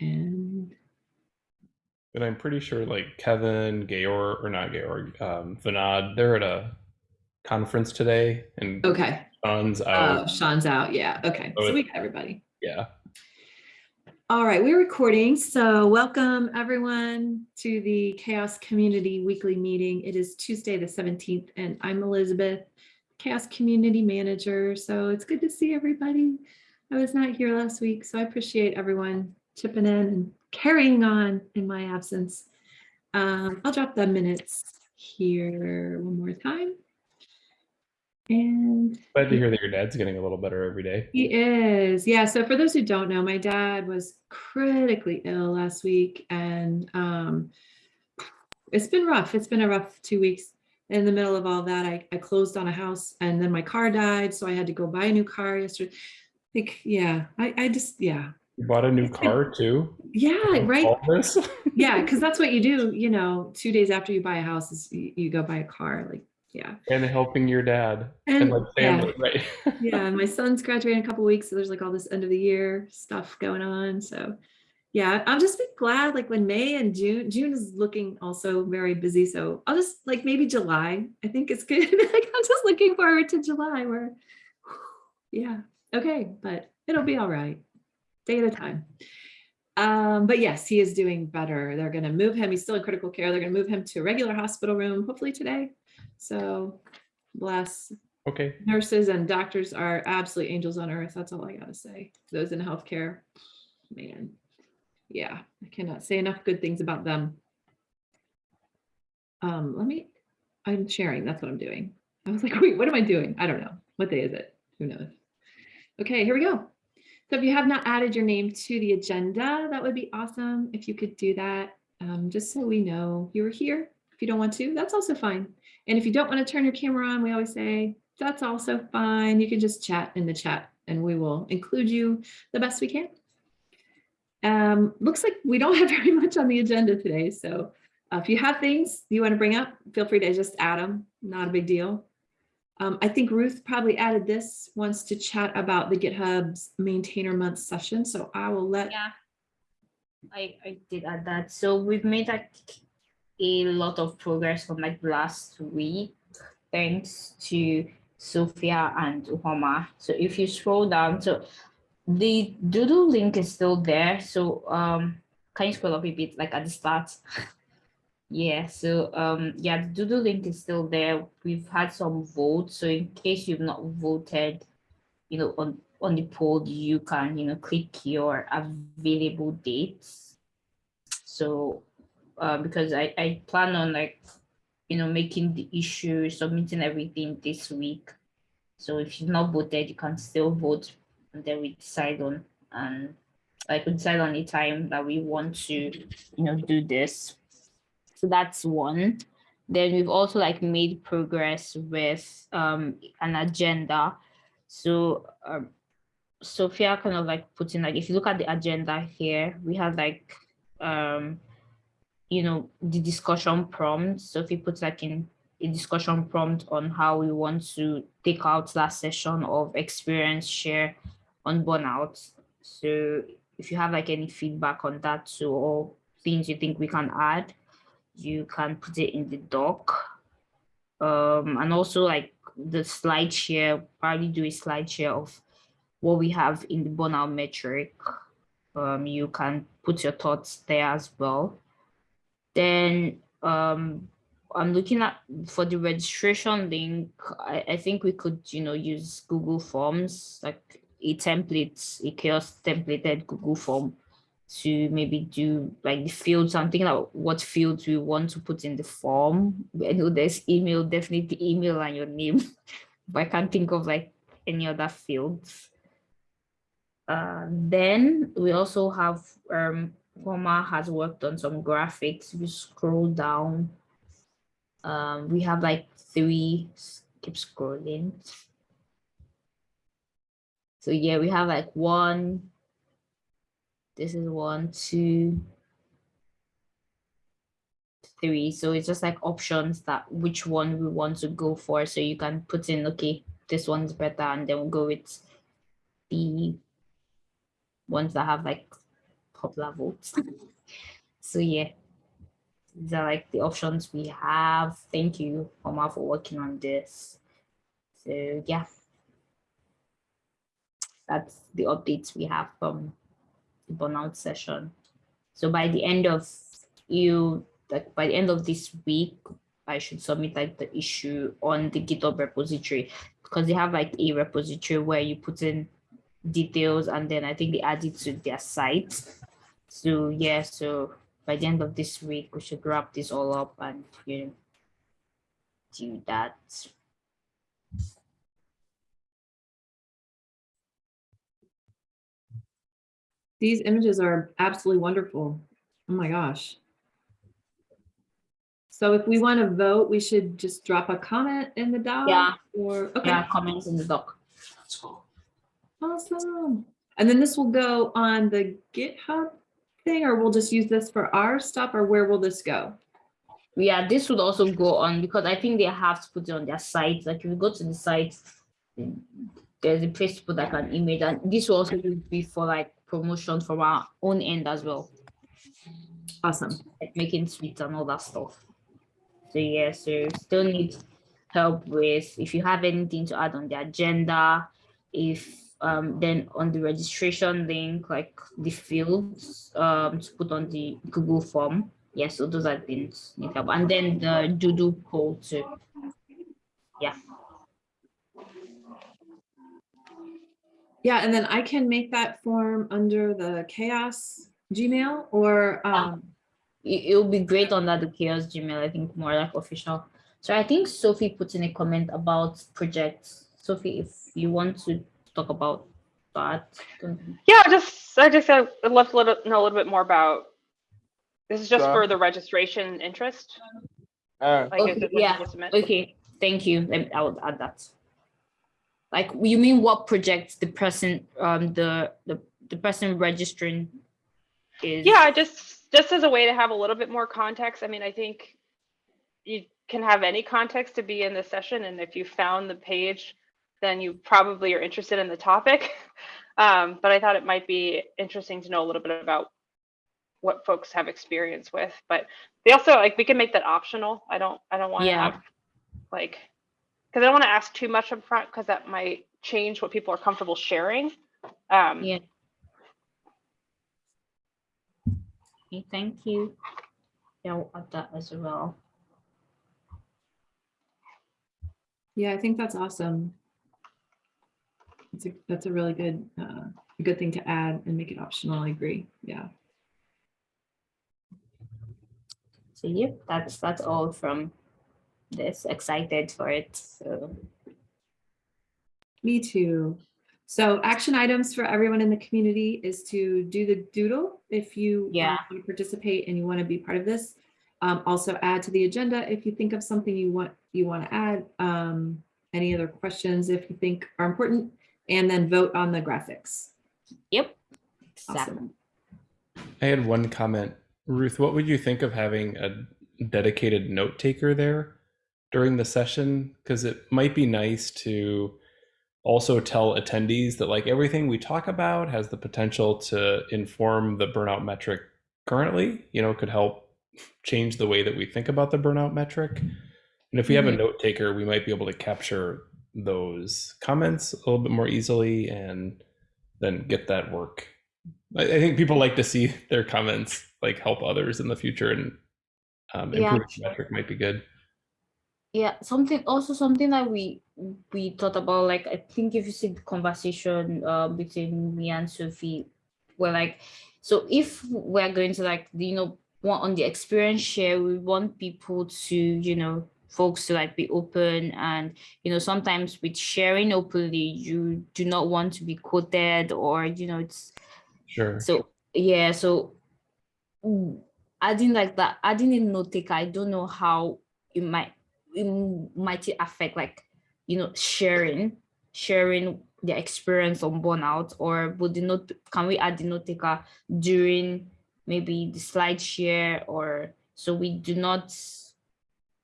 And And I'm pretty sure like Kevin, Georg, or not Georg, um, Vinod, they're at a conference today and okay, Sean's oh, out. Sean's out. Yeah. Okay. Oh, So we got everybody. Yeah. All right, we're recording. So welcome everyone to the CHAOSS Community Weekly Meeting. It is Tuesday, the 17th, and I'm Elizabeth, CHAOSS Community Manager. So it's good to see everybody. I was not here last week, so I appreciate everyone chipping in and carrying on in my absence. Um, I'll drop the minutes here one more time. And Glad to hear that your dad's getting a little better every day. he is. Yeah. So for those who don't know, my dad was critically ill last week and um, it's been rough. It's been a rough two weeks. In the middle of all that, I, I closed on a house and then my car died. So I had to go buy a new car yesterday. Like, yeah, I, I just, yeah. You bought a new car too? Yeah, right. Yeah, because that's what you do, you know, two days after you buy a house is you, you go buy a car. Like, yeah. and helping your dad. And, And like yeah. right? yeah, my son's graduating in a couple weeks, so there's like all this end of the year stuff going on. So yeah, I'll just be glad like when May and June, June is looking also very busy. So I'll just like maybe July. I think it's good. like I'm just looking forward to July where yeah, okay, but it'll be all right. Day at a time. Um, but yes, he is doing better. They're gonna move him. He's still in critical care. They're gonna move him to a regular hospital room, hopefully today. So bless Okay. nurses and doctors are absolute angels on earth. That's all I gotta say. Those in healthcare, man. Yeah, I cannot say enough good things about them. Um, let me, I'm sharing, that's what I'm doing. I was like, wait, what am I doing? I don't know. What day is it? Who knows? Okay, here we go. So if you have not added your name to the agenda, that would be awesome if you could do that, um, just so we know you were here. If you don't want to, that's also fine. And if you don't want to turn your camera on, we always say, that's also fine. You can just chat in the chat and we will include you the best we can. Um, looks like we don't have very much on the agenda today. So uh, if you have things you want to bring up, feel free to just add them. Not a big deal. Um, I think Ruth probably added this, wants to chat about the GitHub's maintainer month session. So I will let, Yeah, I, I did add that. So we've made like a lot of progress from like last week, thanks to Sophia and Uhoma. So if you scroll down, so the doodle link is still there. So um, can you scroll up a bit like at the start? Yeah, so um, yeah, the doodle link is still there. We've had some votes. So in case you've not voted, you know, on, on the poll, you can, you know, click your available dates. So uh, because I, I plan on like, you know, making the issue, submitting everything this week. So if you've not voted, you can still vote and then we decide on and like we decide on the time that we want to, you know, do this. So that's one. Then we've also like made progress with um, an agenda. So um, Sophia kind of like put in like, if you look at the agenda here, we have like, um, you know, the discussion prompt. So if you put like in a discussion prompt on how we want to take out that session of experience share on burnout. So if you have like any feedback on that too, or things you think we can add, you can put it in the doc. Um, and also like the slide share, probably do a slide share of what we have in the burnout metric. Um, you can put your thoughts there as well. Then um, I'm looking at for the registration link, I, I think we could, you know, use Google Forms, like a template, a CHAOSS templated Google form to maybe do like the fields. I'm thinking about what fields we want to put in the form. I know there's email, definitely email and your name, but I can't think of like any other fields. Uh, then we also have um, Homa has worked on some graphics. If you scroll down, um, we have like three, keep scrolling. So yeah, we have like one, this is one, two, three. So it's just like options that which one we want to go for. So you can put in, okay, this one's better, and then we'll go with the ones that have like of votes. so yeah, these are like the options we have. Thank you, Omar, for working on this. So yeah, that's the updates we have from the burnout session. So by the end of you, like by the end of this week, I should submit like the issue on the GitHub repository because they have like a repository where you put in details and then I think they add it to their site. So yeah, so by the end of this week, we should wrap this all up and you know, do that. These images are absolutely wonderful. Oh my gosh. So if we want to vote, we should just drop a comment in the doc Yeah. or, okay, Yeah, comments in the doc. That's cool. awesome. And then this will go on the GitHub thing, or we'll just use this for our stuff, or where will this go? Yeah, this would also go on because I think they have to put it on their site. Like if you go to the site, there's a place to put like an image, and this will also be for like promotion from our own end as well, Awesome. like making sweets and all that stuff. So yeah, so still need help with if you have anything to add on the agenda, if um then on the registration link, like the fields um to put on the Google form. Yeah, so those are things need help. And then the doodle poll too. Yeah. Yeah, and then I can make that form under the CHAOSS Gmail or, um, it, it'll be great under the CHAOSS Gmail, I think more like official. So I think Sophie put in a comment about projects. Sophie, if you want to talk about that. don't- Yeah, just I just uh, I'd love to let- know a little bit more about. This is just for the registration interest. Uh, Like, Okay, yeah. Okay, thank you. I would add that. Like, you mean what project the person, um, the, the, the person registering is? Yeah, just just as a way to have a little bit more context. I mean, I think you can have any context to be in the session, and if you found the page, then you probably are interested in the topic. Um, but I thought it might be interesting to know a little bit about what folks have experience with. But they also like we can make that optional. I don't I don't want to Yeah. have like because I don't want to ask too much up front because that might change what people are comfortable sharing. Um, Yeah. Okay, thank you. Yeah, I'll add that as well. yeah, I think that's awesome. It's a, that's a really good, uh, a good thing to add and make it optional. I agree. Yeah. So yep, that's that's all from this. Excited for it. So Me too. So action items for everyone in the community is to do the doodle if you Yeah. want to participate and you want to be part of this. Um, also add to the agenda if you think of something you want you want to add. Um, any other questions if you think are important, and then vote on the graphics. yep. Awesome. I had one comment. Ruth, what would you think of having a dedicated note taker there during the session? Because it might be nice to also tell attendees that like everything we talk about has the potential to inform the burnout metric currently, you know, could help change the way that we think about the burnout metric. And if we have a Mhm. note taker, we might be able to capture those comments a little bit more easily and then get that work I, I think people like to see their comments like help others in the future and um, Yeah. improve the metric might be good. Yeah, something also something that we we thought about. Like I think if you see the conversation uh, between me and Sophie, we're like, so if we're going to like you know want on the experience share, we want people to you know folks to like be open and you know sometimes with sharing openly you do not want to be quoted or you know it's Sure. so yeah, so mm, adding like that, adding a note taker, I don't know how it might it might it affect like you know sharing sharing the experience on burnout or would the note can we add the note taker during maybe the slide share or so we do not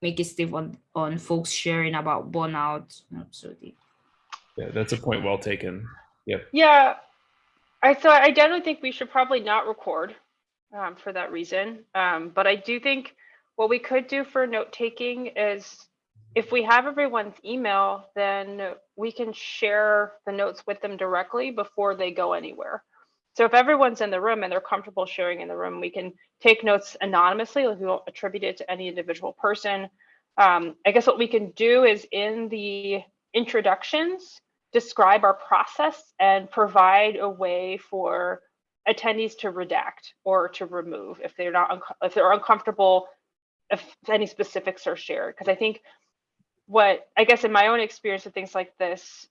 make it stay on on folks sharing about burnout. No, So the, yeah, that's a point well taken. Yeah. I so I definitely think we should probably not record um, for that reason. Um, but I do think what we could do for note taking is if we have everyone's email, then we can share the notes with them directly before they go anywhere. So if everyone's in the room and they're comfortable sharing in the room, we can take notes anonymously. Like we won't attribute it to any individual person. Um, I guess what we can do is in the introductions, describe our process and provide a way for attendees to redact or to remove if they're not if they're uncomfortable if any specifics are shared because i think what i guess in my own experience with things like this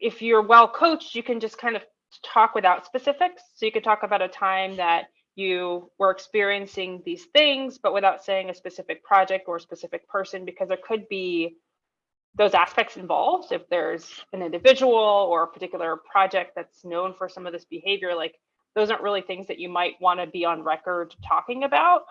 if you're well coached you can just kind of talk without specifics. So you could talk about a time that you were experiencing these things but without saying a specific project or specific person because there could be those aspects involved. If there's an individual or a particular project that's known for some of this behavior like those aren't really things that you might want to be on record talking about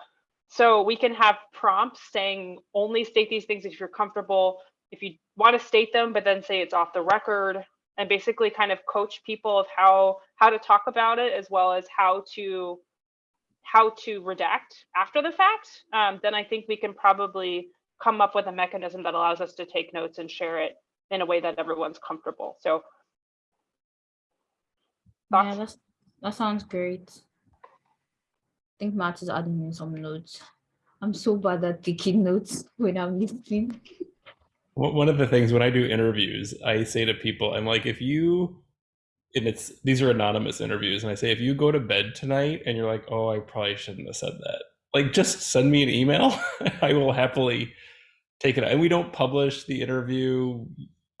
so we can have prompts saying only state these things if you're comfortable if you want to state them but then say it's off the record and basically kind of coach people of how how to talk about it as well as how to how to redact after the fact um, then i think we can probably come up with a mechanism that allows us to take notes and share it in a way that everyone's comfortable. So Yeah, thoughts? that's, that sounds great. I think Matt is adding in some notes. I'm so bad at taking notes when I'm listening. One of the things when I do interviews, I say to people, I'm like, if you, and it's these are anonymous interviews, and I say, if you go to bed tonight and you're like, oh, I probably shouldn't have said that, like, just send me an email. I will happily take it. And we don't publish the interview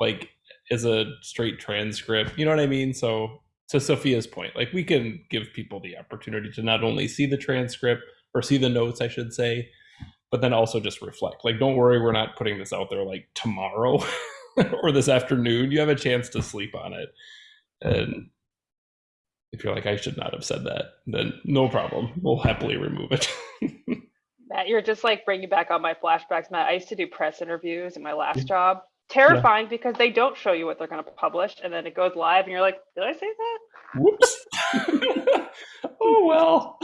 like as a straight transcript. You know what I mean? So, to Sophia's point, like, we can give people the opportunity to not only see the transcript or see the notes, I should say, but then also just reflect. Like, don't worry, we're not putting this out there like tomorrow or this afternoon. You have a chance to sleep on it. And if you're like, I should not have said that, then no problem. We'll happily remove it. Matt, you're just like bringing back all my flashbacks. Matt, I used to do press interviews in my last job. Terrifying because they don't show you what they're going to publish, and then it goes live, and you're like, "Did I say that?" Whoops. oh, well.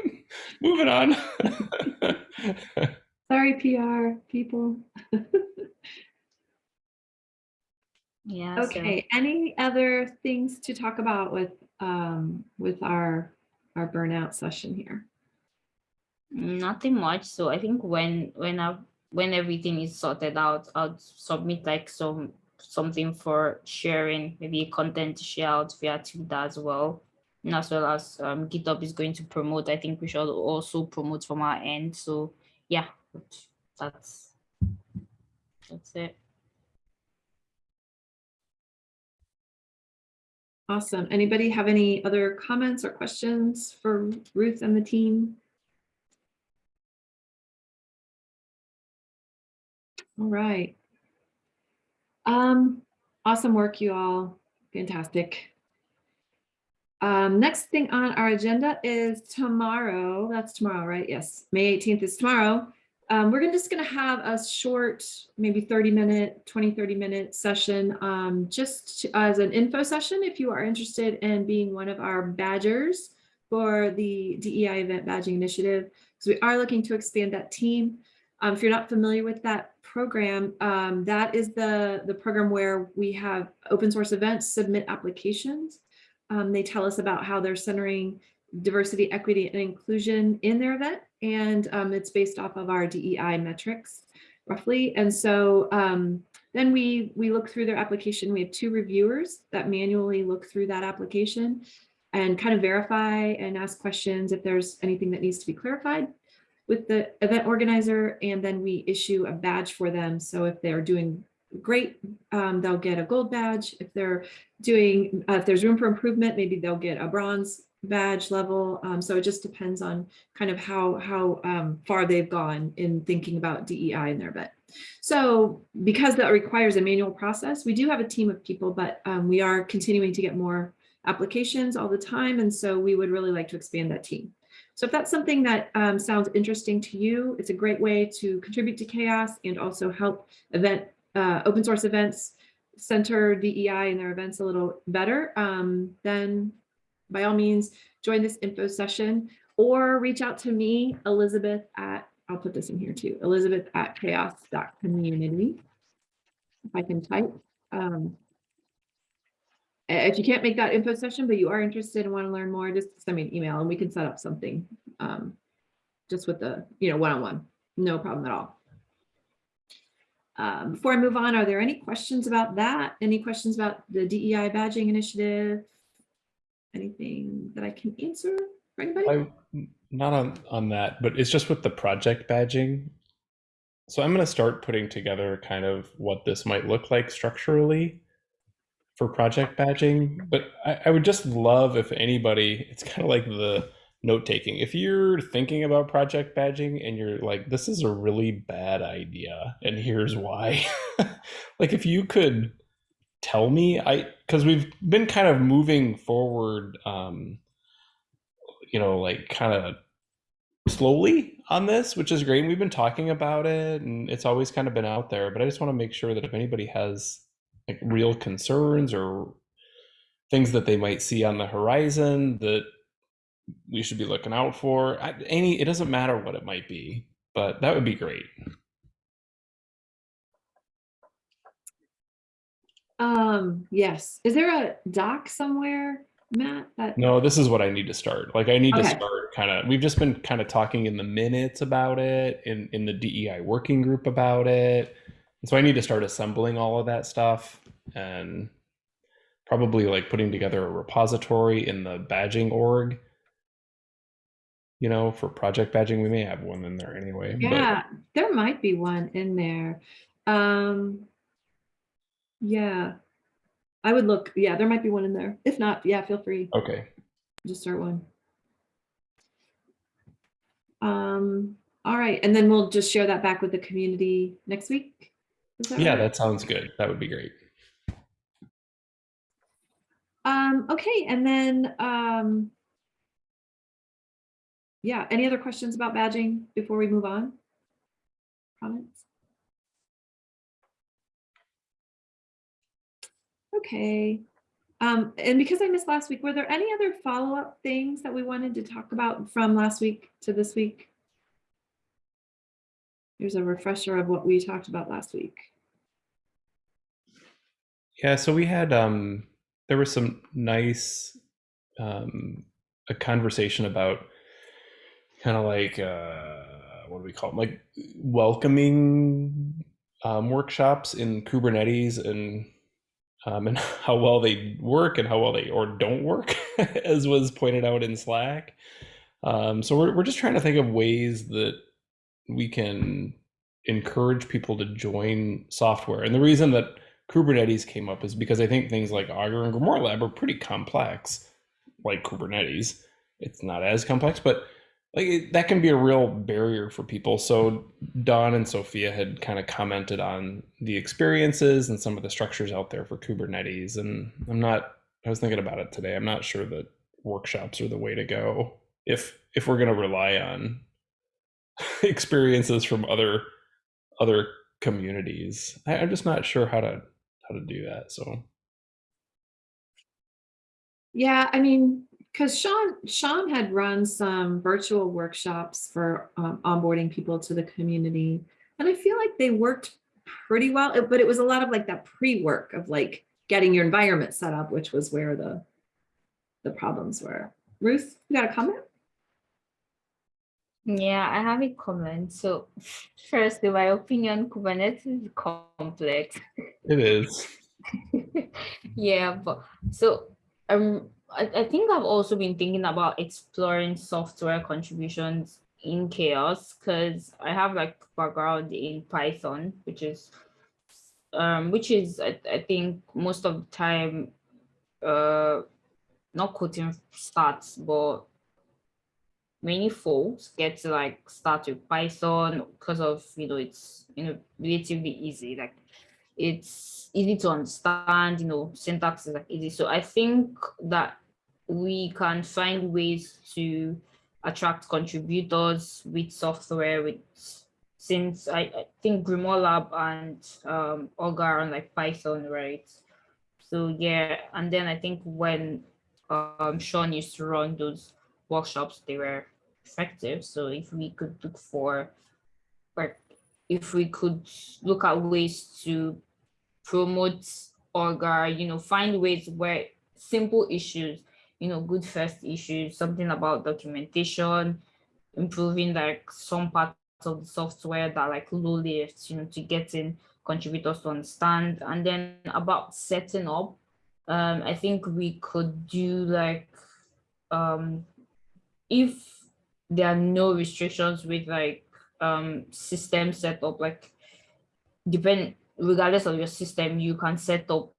Moving on. Sorry, PR people. Yeah. so- Okay, any other things to talk about with, um, with our, our burnout session here? Nothing much. So I think when when I when everything is sorted out, I'll submit like some something for sharing, maybe content to share out via Twitter as well. And as well as um, GitHub is going to promote. I think we should also promote from our end. So yeah, that's that's it. Awesome. Anybody have any other comments or questions for Ruth and the team? All right. Um, awesome work, you all. Fantastic. Um, next thing on our agenda is tomorrow. That's tomorrow, right? Yes, May 18th is tomorrow. Um, we're gonna, just going to have a short, maybe 30 minute, 20, 30 minute session, um, just to- as an info session. If you are interested in being one of our badgers for the DEI event badging initiative, because we are looking to expand that team. Um, if you're not familiar with that program, um, that is the, the program where we have open source events submit applications. Um, they tell us about how they're centering diversity, equity, and inclusion in their event. And um, it's based off of our DEI metrics roughly. And so um, then we, we look through their application. We have two reviewers that manually look through that application and kind of verify and ask questions if there's anything that needs to be clarified with the event organizer. And then we issue a badge for them. So if they're doing great, um, they'll get a gold badge. If they're doing, uh, if there's room for improvement, maybe they'll get a bronze badge level. Um, so it just depends on kind of how, how um, far they've gone in thinking about DEI in their event. So because that requires a manual process, we do have a team of people, but um, we are continuing to get more applications all the time. And so we would really like to expand that team. So if that's something that um, sounds interesting to you, it's a great way to contribute to CHAOSS and also help event uh, open source events center DEI in their events a little better, um, then by all means, join this info session or reach out to me, Elizabeth at, I'll put this in here too, Elizabeth at chaoss.community. If I can type. Um, If you can't make that info session, but you are interested and want to learn more, just send me an email and we can set up something. um, Just with the, you know, one-on-one, no problem at all. Um, Before I move on, are there any questions about that? Any questions about the DEI badging initiative? Anything that I can answer for anybody? I, not on, on that, but it's just with the project badging. So I'm going to start putting together kind of what this might look like structurally for project badging. But I, I would just love if anybody, it's kind of like the note taking. If you're thinking about project badging and you're like, this is a really bad idea, and here's why. like if you could tell me, I because we've been kind of moving forward. Um, you know, like kind of slowly on this, which is great. We've been talking about it and it's always kind of been out there, but I just want to make sure that if anybody has like real concerns or things that they might see on the horizon that we should be looking out for, I- any, it doesn't matter what it might be, but that would be great. Um, yes. Is there a doc somewhere, Matt? That No, this is what I need to start. Like I need to start kind of we've just been kind of talking in the minutes about it in in the DEI working group about it. And so I need to start assembling all of that stuff and probably like putting together a repository in the badging org. You know, for project badging, we may have one in there anyway. but- Yeah, there might be one in there. Um, yeah, I would look, yeah, there might be one in there. If not, yeah, feel free, okay. just start one. Um, all right, and then we'll just share that back with the community next week. That Yeah, right? that sounds good. That would be great. Um, okay, and then, um, yeah, any other questions about badging before we move on? Comments? Okay, um, and because I missed last week, were there any other follow-up things that we wanted to talk about from last week to this week? Here's a refresher of what we talked about last week. Yeah, so we had um there was some nice um a conversation about kind of like uh what do we call them? Like welcoming um workshops in Kubernetes and um and how well they work and how well they or don't work as was pointed out in Slack. Um so we're we're just trying to think of ways that we can encourage people to join software. And the reason that Kubernetes came up is because I think things like Augur and Grimoire Lab are pretty complex, like Kubernetes. It's not as complex, but like it, that can be a real barrier for people. So Don and Sophia had kind of commented on the experiences and some of the structures out there for Kubernetes. And I'm not, I was thinking about it today. I'm not sure that workshops are the way to go if if we're going to rely on experiences from other other communities. I, I'm just not sure how to how to do that. So Yeah, I mean, because Sean, Sean had run some virtual workshops for um, onboarding people to the community. And I feel like they worked pretty well, but it was a lot of like that pre-work of like getting your environment set up, which was where the the problems were. Ruth, you got a comment? Yeah, I have a comment. So first, in my opinion, Kubernetes is complex. it is. Yeah, but so um I, I think I've also been thinking about exploring software contributions in CHAOSS because I have like background in Python, which is um which is I, I think most of the time uh not quoting stats, but many folks get to like start with Python because of you know it's you know relatively easy. Like it's easy to understand you know syntax is like easy. So I think that we can find ways to attract contributors with software with since I, I think Grimoire Lab and um Augur like Python right? So yeah and then I think when um, Sean used to run those workshops, they were effective. So if we could look for, or if we could look at ways to promote Augur, you know, find ways where simple issues, you know, good first issues, something about documentation, improving like some parts of the software that like low lift, you know, to get in contributors to understand. And then about setting up, um, I think we could do like, um, if there are no restrictions with like um, system setup, like depend regardless of your system, you can set up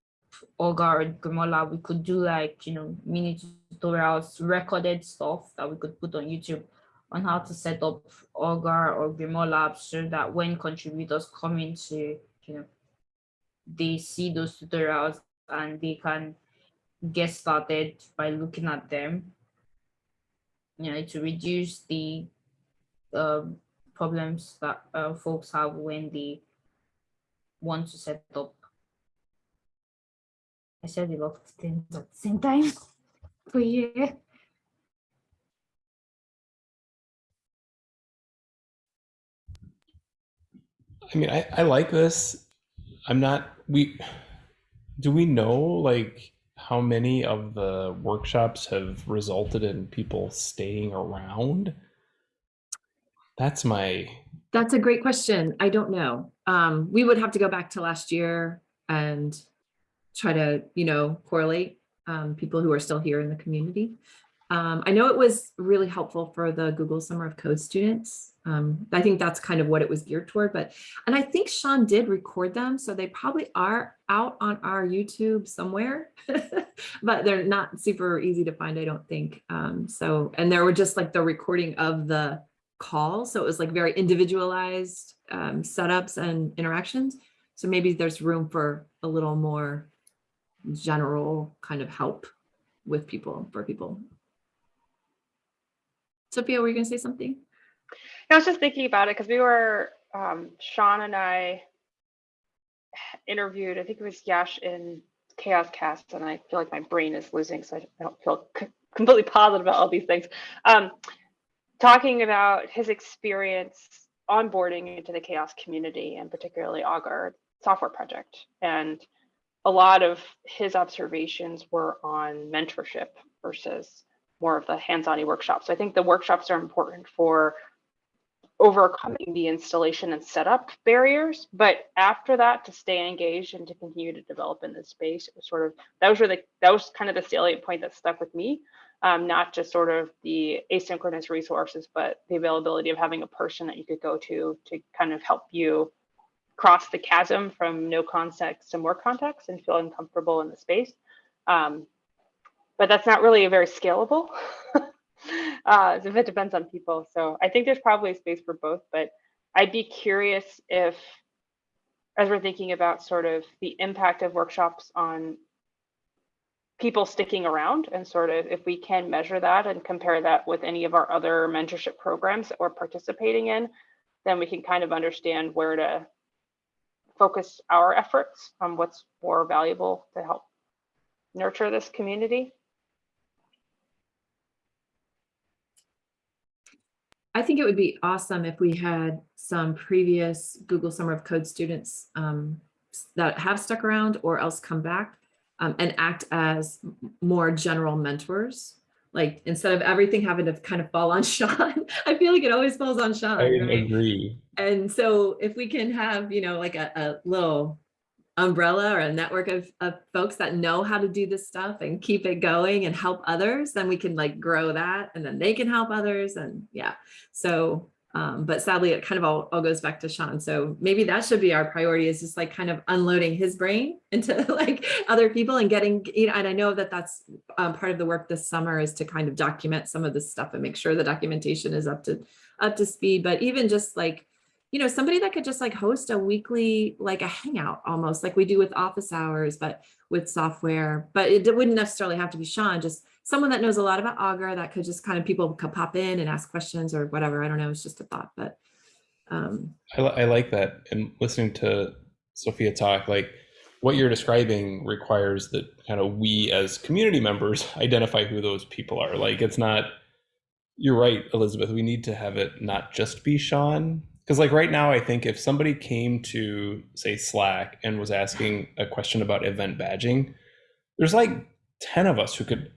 Augur or Grimoire. We could do like, you know, mini tutorials, recorded stuff that we could put on YouTube on how to set up Augur or Grimoire so that when contributors come into, you know, they see those tutorials and they can get started by looking at them, you know, to reduce the um, problems that uh, folks have when they want to set up. I said a lot of things at the same time. But yeah. I mean, I, I like this. I'm not, we, do we know like how many of the workshops have resulted in people staying around? That's my, That's a great question. I don't know. Um, we would have to go back to last year and try to, you know, correlate um, people who are still here in the community. Um, I know it was really helpful for the Google Summer of Code students. Um, I think that's kind of what it was geared toward, but, and I think Sean did record them, so they probably are out on our YouTube somewhere, but they're not super easy to find, I don't think. Um, so, and there were just like the recording of the call. So it was like very individualized um, setups and interactions. So maybe there's room for a little more general kind of help with people, for people. Sophia, were you gonna say something? I was just thinking about it because we were, um, Sean and I interviewed, I think it was Yash in CHAOSScast, and I feel like my brain is losing, so I don't feel completely positive about all these things. Um, talking about his experience onboarding into the CHAOSS community and particularly augur software project and a lot of his observations were on mentorship versus more of the hands-on workshops so i think the workshops are important for overcoming the installation and setup barriers but after that to stay engaged and to continue to develop in this space it was sort of that was really that was kind of the salient point that stuck with me um, not just sort of the asynchronous resources, but the availability of having a person that you could go to to kind of help you cross the chasm from no context to more context and feeling comfortable in the space. Um, but that's not really a very scalable. uh, if it depends on people. So I think there's probably a space for both, but I'd be curious if, as we're thinking about sort of the impact of workshops on people sticking around and sort of if we can measure that and compare that with any of our other mentorship programs that we're participating in, then we can kind of understand where to focus our efforts on what's more valuable to help nurture this community. I think it would be awesome if we had some previous Google Summer of Code students um, that have stuck around or else come back um, and act as more general mentors. Like instead of everything having to kind of fall on Sean, I feel like it always falls on Sean. I right? agree. And so if we can have, you know, like a, a little umbrella or a network of, of folks that know how to do this stuff and keep it going and help others, then we can like grow that and then they can help others. And yeah, so um, but sadly, it kind of all, all goes back to Sean. So maybe that should be our priority is just like kind of unloading his brain into like other people and getting, you know, and I know that that's um, part of the work this summer is to kind of document some of this stuff and make sure the documentation is up to up to speed. But even just like, you know, somebody that could just like host a weekly, like a hangout almost like we do with office hours, but with software, but it wouldn't necessarily have to be Sean, just someone that knows a lot about Augur that could just kind of people could pop in and ask questions or whatever. I don't know. It's just a thought, but um, I, I like that. And listening to Sophia talk, like what you're describing requires that kind of we as community members identify who those people are. Like it's not you're right, Elizabeth. We need to have it not just be Sean. Because like right now, I think if somebody came to say Slack and was asking a question about event badging, there's like 10 of us who could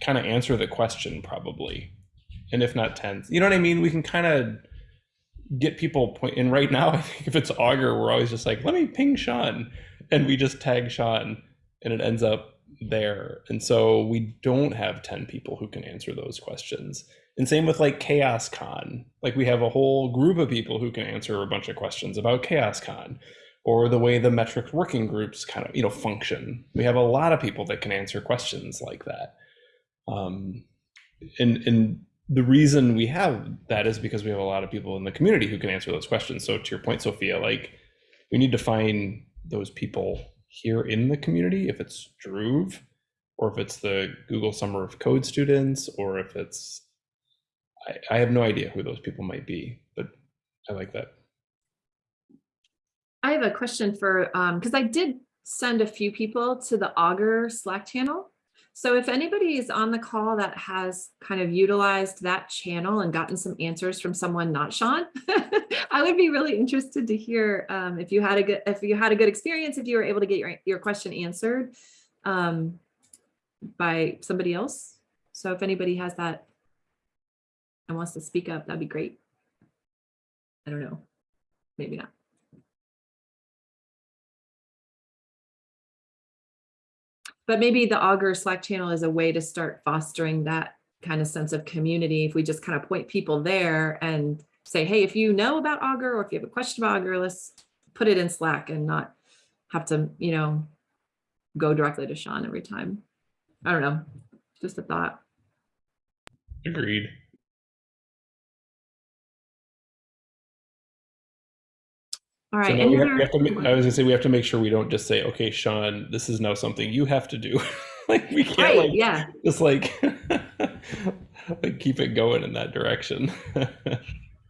kind of answer the question probably. And if not 10, you know what I mean? We can kind of get people point and right now I think if it's Augur, we're always just like, let me ping Sean. And we just tag Sean and it ends up there. And so we don't have 10 people who can answer those questions. And same with like CHAOSScon. Like we have a whole group of people who can answer a bunch of questions about CHAOSScon or the way the metrics working groups kind of, you know, function. We have a lot of people that can answer questions like that. Um, and, and the reason we have that is because we have a lot of people in the community who can answer those questions. So to your point, Sophia, like we need to find those people here in the community, if it's Dhruv, or if it's the Google Summer of Code students, or if it's, I, I have no idea who those people might be, but I like that. I have a question for, um, because I did send a few people to the Augur Slack channel. So if anybody is on the call that has kind of utilized that channel and gotten some answers from someone not Sean, I would be really interested to hear um, if you had a good if you had a good experience, if you were able to get your your question answered um, by somebody else. So if anybody has that and wants to speak up, that'd be great. I don't know, maybe not. But maybe the Augur Slack channel is a way to start fostering that kind of sense of community. If we just kind of point people there and say, hey, if you know about Augur or if you have a question about Augur, let's put it in Slack and not have to, you know, go directly to Sean every time. I don't know, just a thought. Agreed. All So right. now we have, have to, I was gonna say, we have to make sure we don't just say, okay, Sean, this is now something you have to do. like we can't Right, like yeah. just like like keep it going in that direction.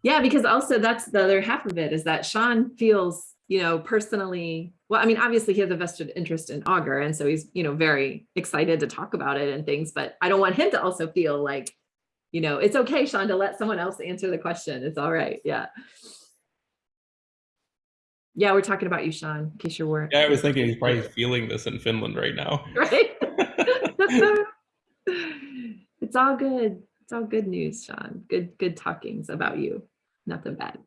Yeah, because also that's the other half of it is that Sean feels, you know, personally, well, I mean, obviously he has a vested interest in Augur. And so he's, you know, very excited to talk about it and things, but I don't want him to also feel like, you know, it's okay, Sean, to let someone else answer the question. It's all right. Yeah. Yeah, we're talking about you, Sean, in case you're worried. yeah, I was thinking he's probably feeling this in Finland right now. Right? it's all good. It's all good news, Sean. Good, good talkings about you. Nothing bad.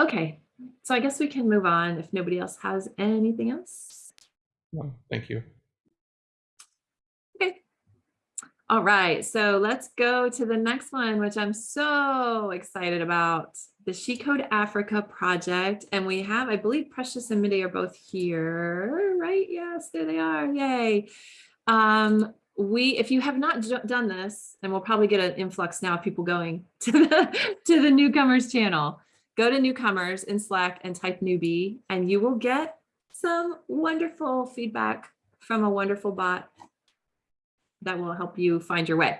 Okay, so I guess we can move on if nobody else has anything else. No, thank you. Okay. All right, so let's go to the next one, which I'm so excited about, the She Code Africa project. And we have, I believe Precious and Mide are both here, right? Yes, there they are, yay. Um, we, if you have not done this, and we'll probably get an influx now of people going to the, to the newcomers channel, go to newcomers in Slack and type newbie, and you will get some wonderful feedback from a wonderful bot that will help you find your way.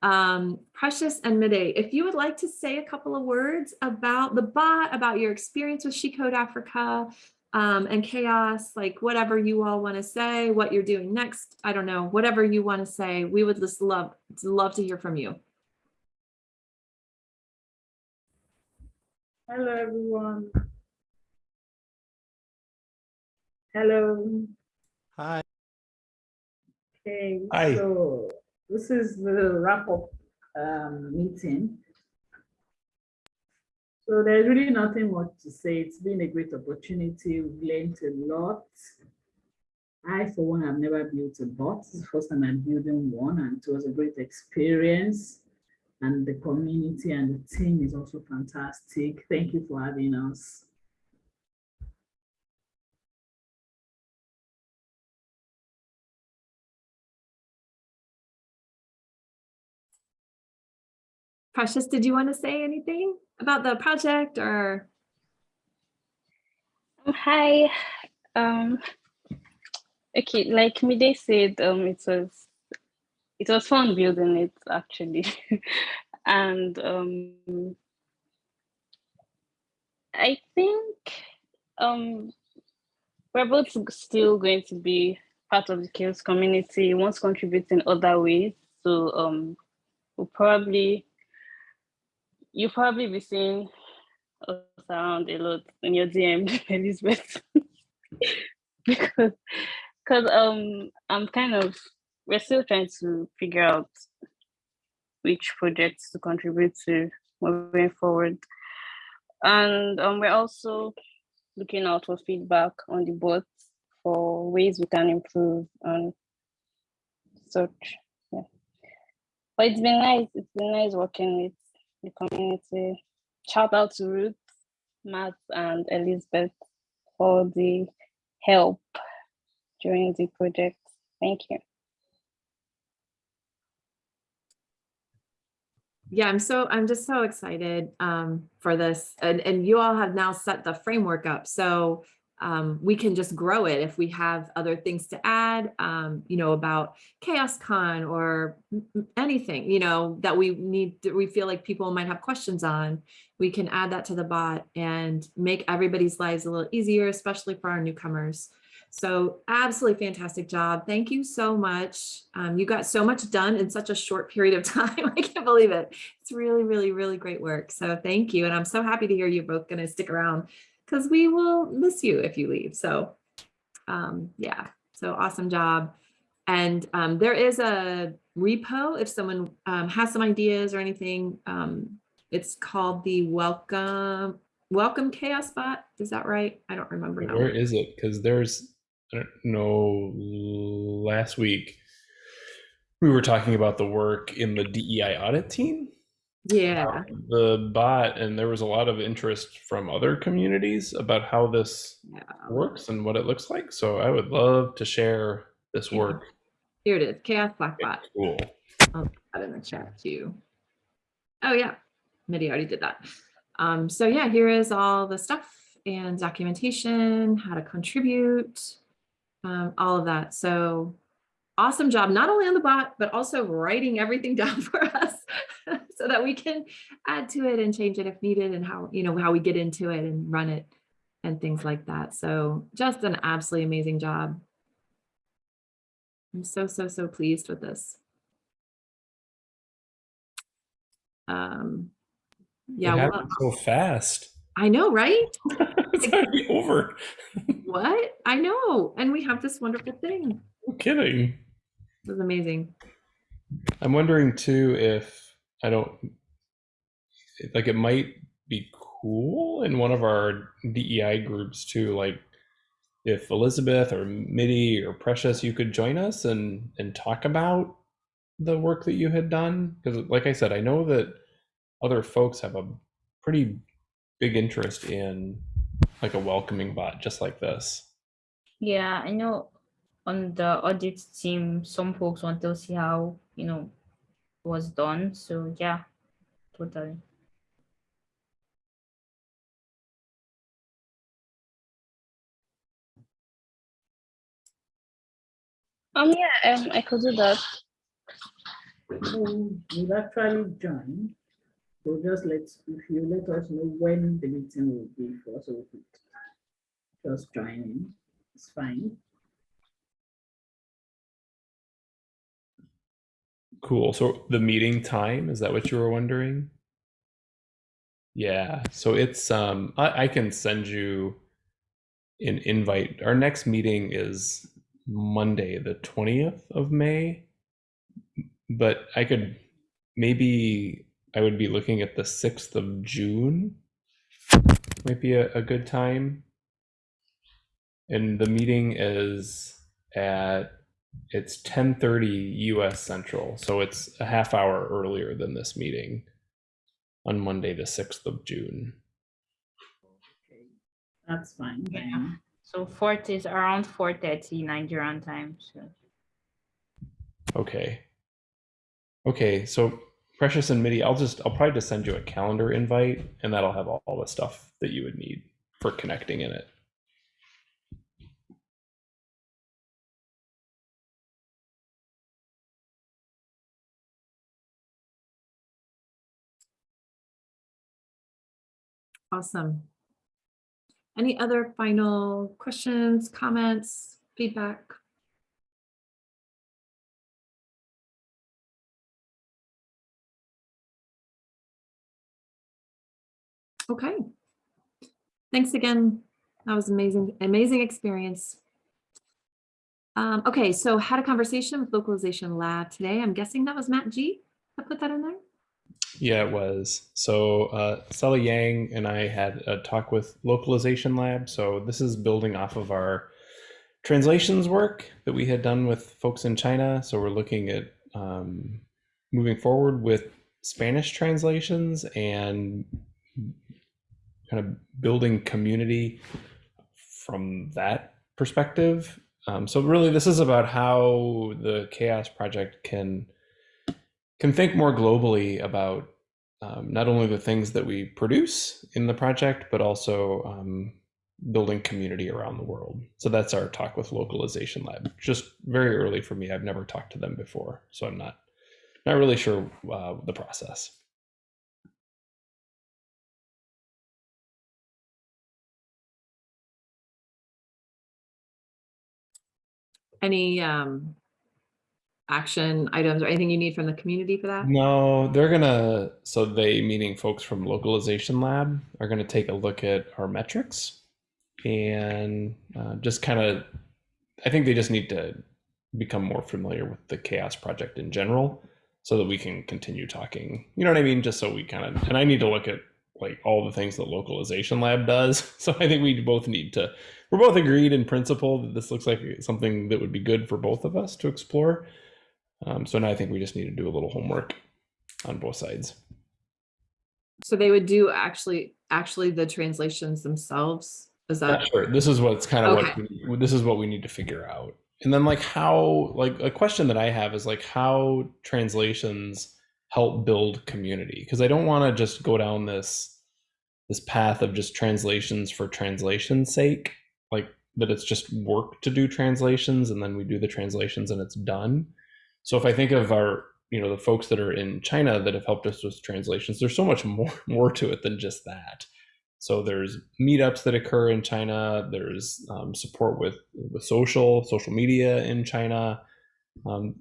Um, Precious and Mide, if you would like to say a couple of words about the bot, about your experience with She Code Africa um, and CHAOSS, like whatever you all want to say, what you're doing next, I don't know, whatever you want to say, we would just love, love to hear from you. Hello, everyone. Hello. Hi. Okay, Hi. so this is the wrap-up um, meeting. So there's really nothing much to say. It's been a great opportunity. We've learned a lot. I, for one, have never built a bot. It's the first time I'm building one, and it was a great experience. And the community and the team is also fantastic. Thank you for having us. Precious, did you want to say anything about the project or? Oh, Hi. Um, okay, like Mide said, um, it was it was fun building it actually, and um, I think um, we're both still going to be part of the CHAOSS community, once contributing other ways. So um, we'll probably, you'll probably be seeing us around a lot in your DM, Elizabeth. because because um I'm kind of we're still trying to figure out which projects to contribute to moving forward. And um, we're also looking out for feedback on the boards for ways we can improve and such. Yeah. But it's been nice. It's been nice working with the community. Shout out to Ruth, Matt, and Elizabeth for the help during the project. Thank you. Yeah, I'm so, I'm just so excited um, for this. And, and you all have now set the framework up. So um, we can just grow it if we have other things to add, um, you know, about CHAOSScon or anything, you know, that we need, that we feel like people might have questions on. We can add that to the bot and make everybody's lives a little easier, especially for our newcomers. So absolutely fantastic job. Thank you so much. Um, you got so much done in such a short period of time. I can't believe it. It's really, really, really great work. So thank you. And I'm so happy to hear you're both going to stick around because we will miss you if you leave. So um, yeah, so awesome job. And um, there is a repo if someone um, has some ideas or anything. Um, it's called the Welcome Welcome CHAOSS Bot. Is that right? I don't remember now. Where is it? Because there's, I don't know, last week we were talking about the work in the DEI audit team, Yeah. the bot, and there was a lot of interest from other communities about how this yeah. works and what it looks like. So I would love to share this Yeah. work. Here it is. CHAOSS Slack Bot. Cool. I'll put that in the chat too. Oh yeah, Mide already did that. Um, so yeah, here is all the stuff and documentation, how to contribute, um, all of that. So awesome job, not only on the bot, but also writing everything down for us so that we can add to it and change it if needed and how, you know, how we get into it and run it and things like that. So just an absolutely amazing job. I'm so, so, so pleased with this. Um, yeah, it well, so fast. I know, right? it's already over. What? I know. And we have this wonderful thing. No kidding. It was amazing. I'm wondering too if I don't like it might be cool in one of our DEI groups too, like if Elizabeth or Mide or Precious, you could join us and and talk about the work that you had done because, like I said, I know that other folks have a pretty big interest in like a welcoming bot just like this. Yeah, I know on the audit team, some folks want to see how, you know, was done. So yeah, totally. Um, yeah, um, I could do that. So we'll actually join. So just let, if you let us know when the meeting will be for, so we could just join in. It's fine. Cool. So the meeting time, is that what you were wondering? Yeah. So it's um I, I can send you an invite. Our next meeting is Monday, the 20th of May. But I could maybe I would be looking at the 6th of June. Might be a, a good time. And the meeting is at it's 10:30 US Central, so it's a half hour earlier than this meeting on Monday the 6th of June. Okay, That's fine. Yeah. So fourth is around four thirty Nigerian time. So Okay. Okay, so Precious and Mide, I'll just I'll probably just send you a calendar invite and that'll have all, all the stuff that you would need for connecting in it. Awesome. Any other final questions, comments, feedback? Okay. Thanks again. That was amazing, amazing experience. Um, okay, so had a conversation with Localization Lab today. I'm guessing that was Matt G. I put that in there. Yeah, it was. So uh, Stella Yang and I had a talk with Localization Lab. So this is building off of our translations work that we had done with folks in China. So we're looking at um, moving forward with Spanish translations and kind of building community from that perspective. Um, so really, this is about how the CHAOSS Project can can think more globally about um, not only the things that we produce in the project, but also um, building community around the world. So that's our talk with Localization Lab. Just very early for me. I've never talked to them before, so I'm not not really sure uh, the process. Any um, action items or anything you need from the community for that? No, they're gonna. So they, meaning folks from Localization Lab, are gonna take a look at our metrics and uh, just kind of. I think they just need to become more familiar with the CHAOSS Project in general, so that we can continue talking. You know what I mean? Just so we kind of. And I need to look at like all the things that Localization Lab does. So I think we both need to. We're both agreed in principle that this looks like something that would be good for both of us to explore. Um, so now I think we just need to do a little homework on both sides. So they would do actually, actually the translations themselves? Is that, Not sure. This is what's kind of Okay. what we, this is what we need to figure out. And then like how like a question that I have is like how translations help build community because I don't want to just go down this this path of just translations for translation's sake like that it's just work to do translations and then we do the translations and it's done. So if I think of our you know the folks that are in China that have helped us with translations there's so much more more to it than just that. So there's meetups that occur in China. There's um, support with with social social media in China. Um,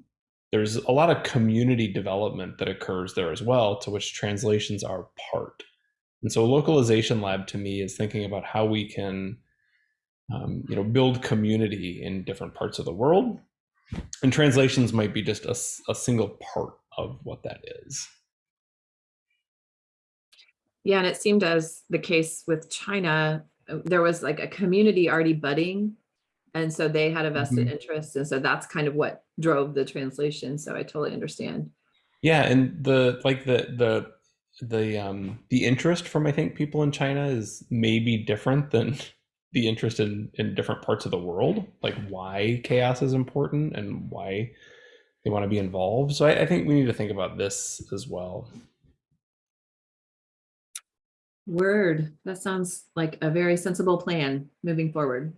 there's a lot of community development that occurs there as well, to which translations are part. And so, localization lab to me is thinking about how we can, um, you know, build community in different parts of the world. And translations might be just a, a single part of what that is. yeah, and it seemed as the case with China, uh, there was like a community already budding. And so they had a vested interest. And so that's kind of what drove the translation. So I totally understand. Yeah, and the like the the the um the interest from I think people in China is maybe different than the interest in in different parts of the world, like why CHAOSS is important and why they want to be involved. So I, I think we need to think about this as well. Word, that sounds like a very sensible plan moving forward.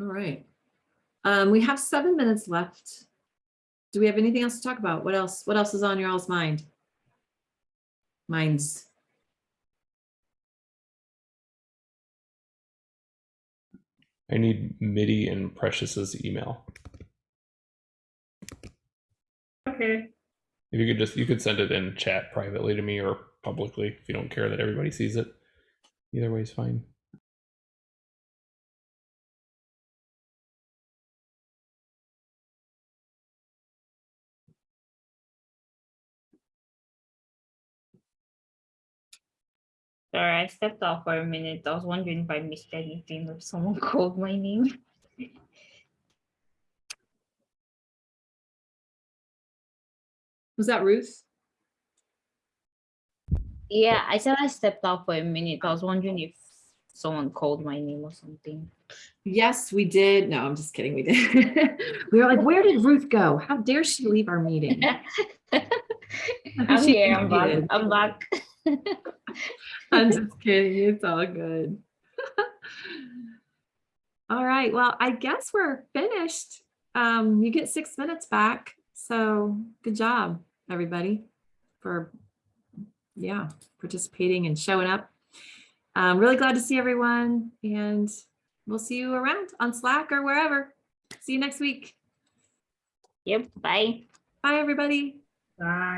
All right. Um, we have seven minutes left. Do we have anything else to talk about? What else? What else is on your all's mind? Minds. I need Mide and Precious's email. Okay. If you could just you could send it in chat privately to me or publicly if you don't care that everybody sees it. Either way is fine. Sorry, I stepped out for a minute. I was wondering if I missed anything if someone called my name. Was that Ruth? Yeah, I said I stepped out for a minute. I was wondering if someone called my name or something. Yes, we did. No, I'm just kidding. We did. we were like, where did Ruth go? How dare she leave our meeting? I'm here. I'm back. I'm back. I'm just kidding. It's all good. all right. Well, I guess we're finished. Um, you get six minutes back. So good job, everybody, for yeah, participating and showing up. I'm really glad to see everyone and we'll see you around on Slack or wherever. See you next week. Yep, bye. Bye, everybody. Bye.